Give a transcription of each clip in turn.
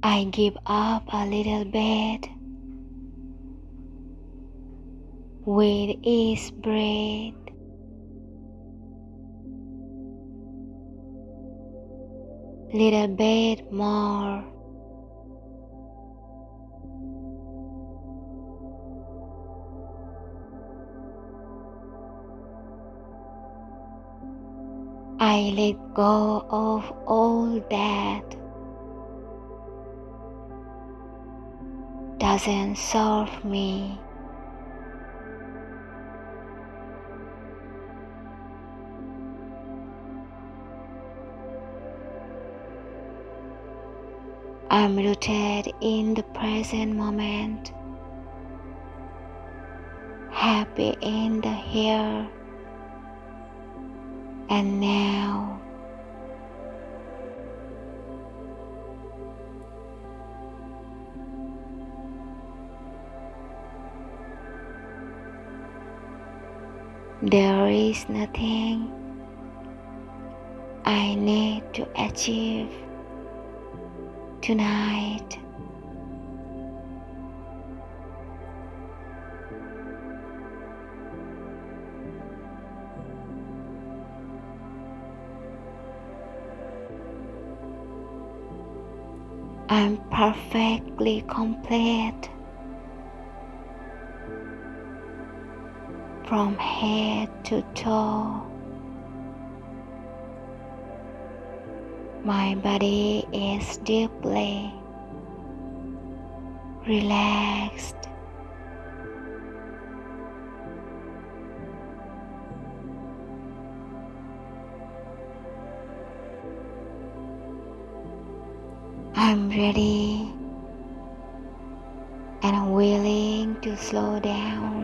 I give up a little bit with each breath. Little bit more. I let go of all that doesn't serve me. I'm rooted in the present moment, happy in the here and now. There is nothing I need to achieve tonight. I'm perfectly complete from head to toe. My body is deeply relaxed. I'm ready and willing to slow down.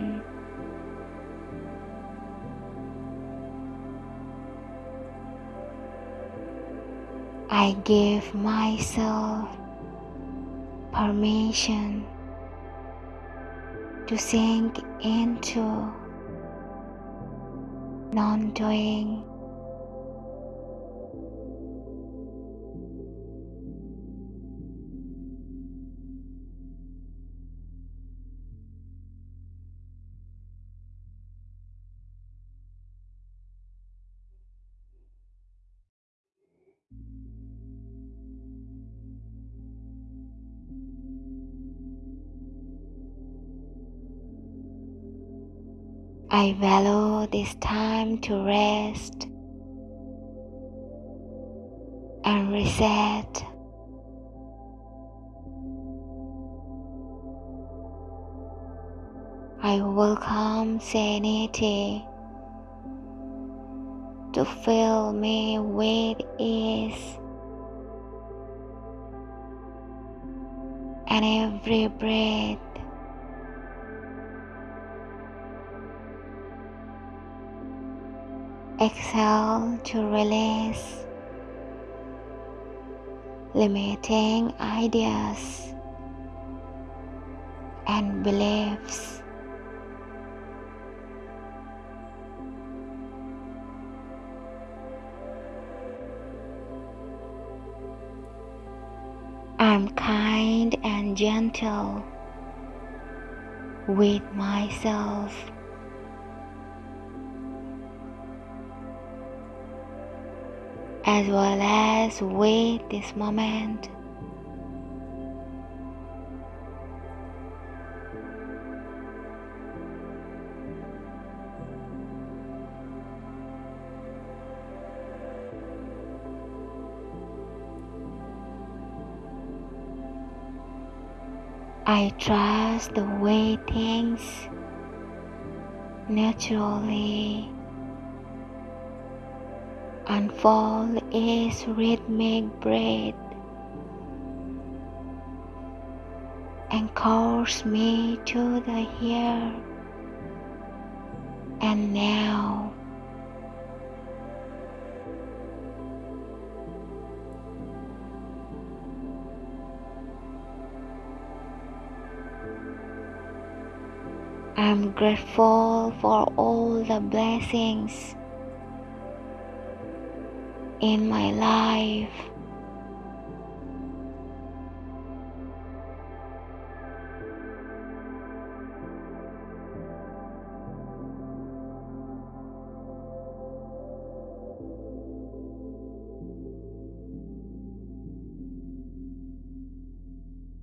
I give myself permission to sink into non doing. I value this time to rest and reset. I welcome sanity to fill me with ease. And every breath Exhale to release limiting ideas and beliefs. I'm kind and gentle with myself. As well as with this moment. I trust the way things naturally unfold its rhythmic breath and calls me to the here and now. I'm grateful for all the blessings in my life.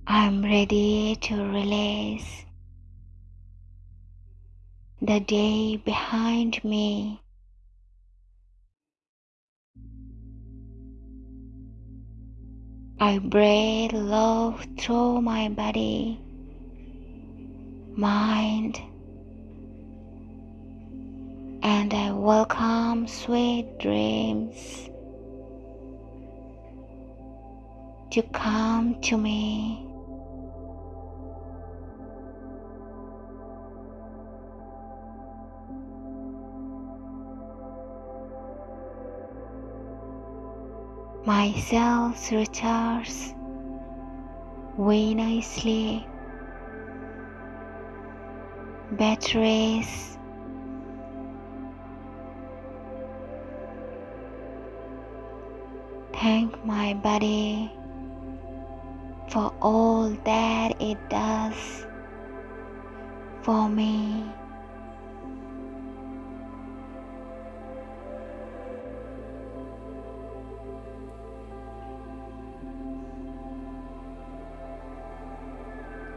I'm ready to release the day behind me. I breathe love through my body, mind, and I welcome sweet dreams to come to me. My cells recharge when I sleep. Batteries thank my body for all that it does for me.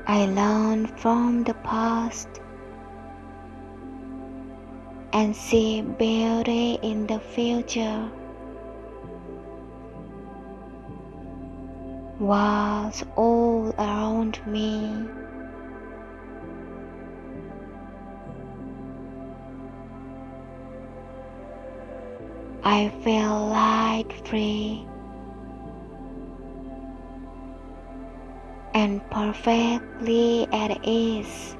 I learn from the past and see beauty in the future. whilst all around me I feel light free and perfectly at ease.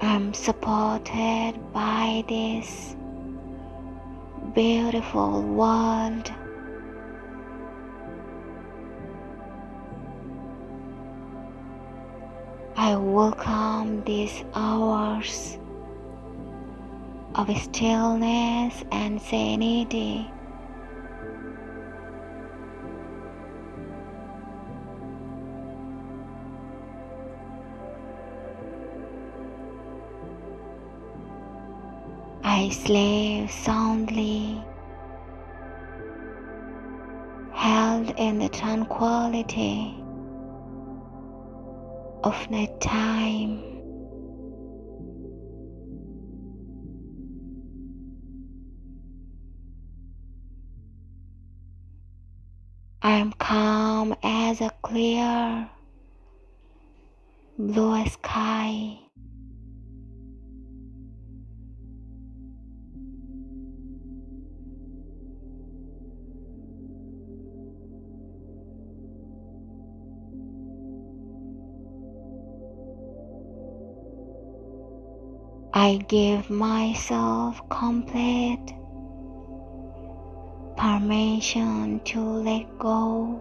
I'm supported by this beautiful world. I welcome these hours of stillness and serenity. I sleep soundly, held in the tranquility of night time. I am calm as a clear blue sky. I give myself complete permission to let go.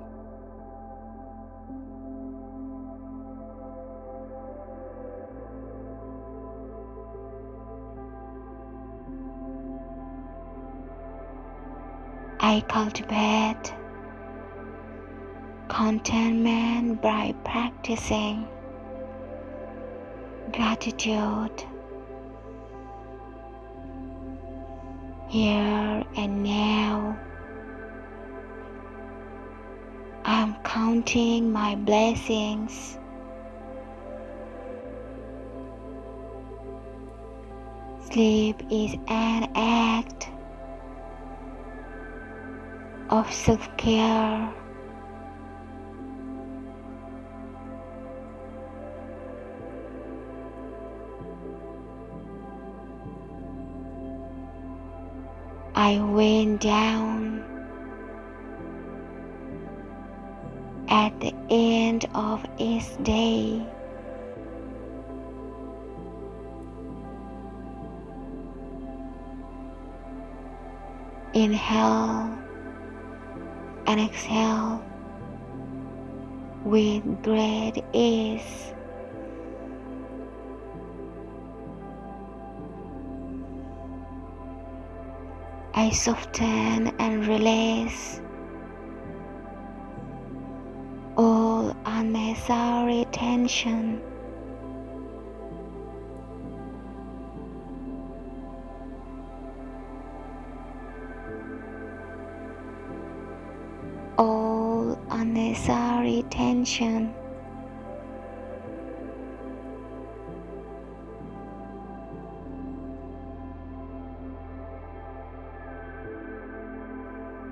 I cultivate contentment by practicing gratitude. Here and now. I'm counting my blessings. Sleep is an act of self care. I went down at the end of each day. Inhale and exhale with great ease. I soften and release all unnecessary tension. All unnecessary tension.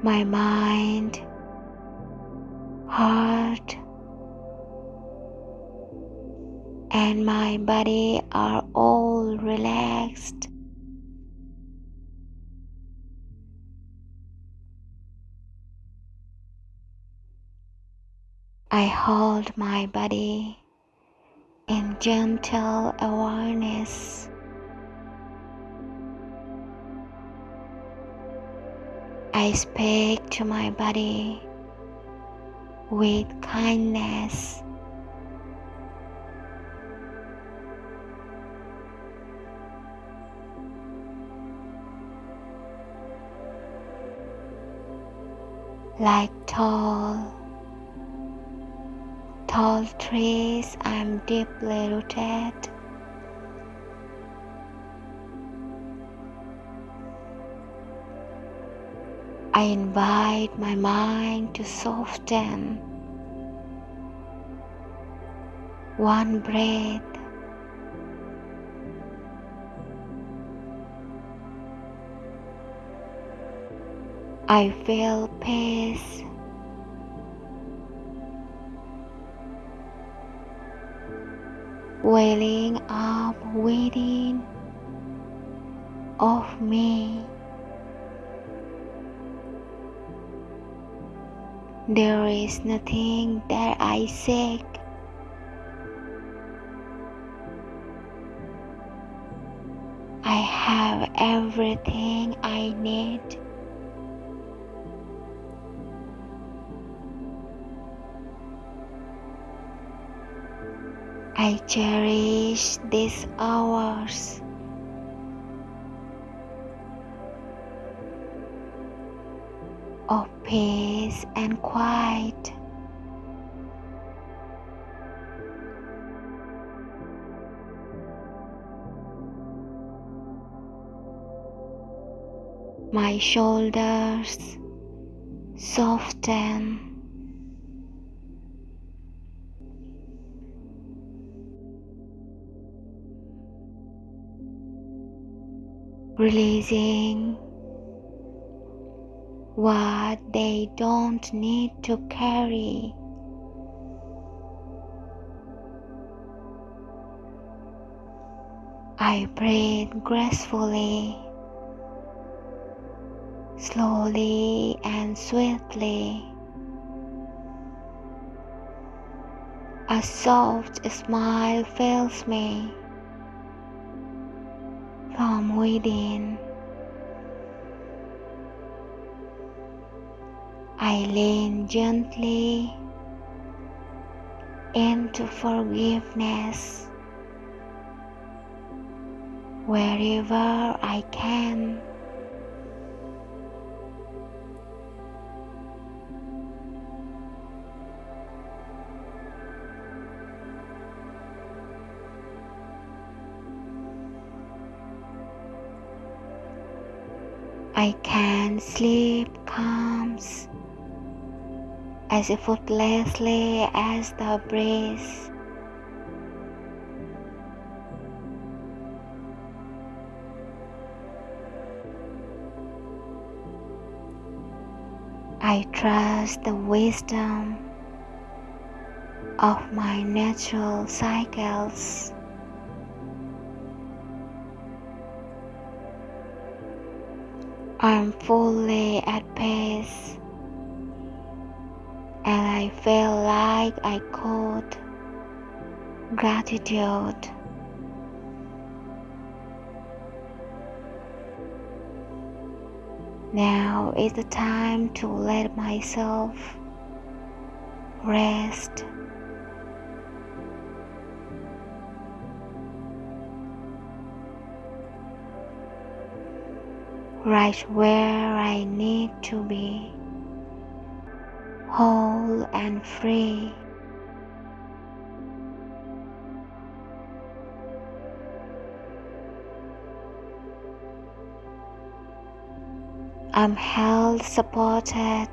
My mind, heart, and my body are all relaxed. I hold my body in gentle awareness. I speak to my body with kindness. Like tall, tall trees, I am deeply rooted. I invite my mind to soften. One breath. I feel peace. Welling up within of me. There is nothing that I seek. I have everything I need. I cherish these hours. Peace and quiet. My shoulders soften. Releasing what they don't need to carry. I breathe gracefully, slowly and sweetly. A soft smile fills me from within. I lean gently into forgiveness wherever I can. I can sleep comes as effortlessly as the breeze. I trust the wisdom of my natural cycles. I'm fully at peace I felt like I could. Gratitude. Now is the time to let myself rest. Right where I need to be whole and free. I'm held supported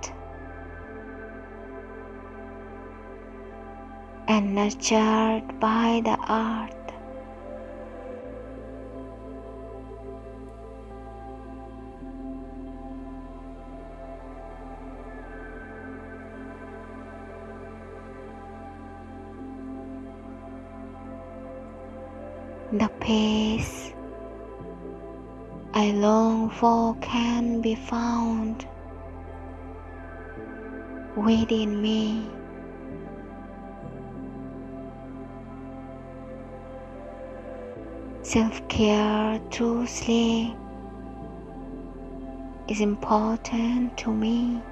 and nurtured by the earth. For can be found within me. Self care through sleep is important to me.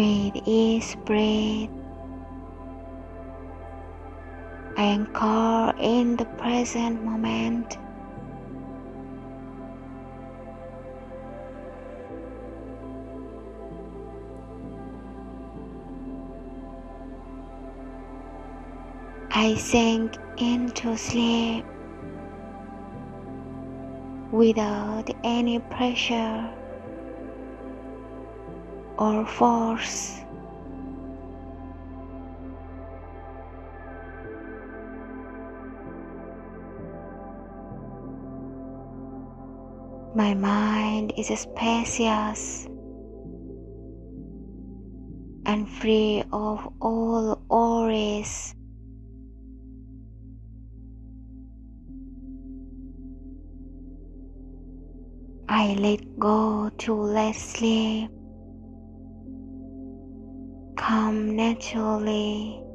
With each breath, I anchor in the present moment. I sink into sleep without any pressure or force. My mind is spacious and free of all worries. I let go to let sleep come naturally.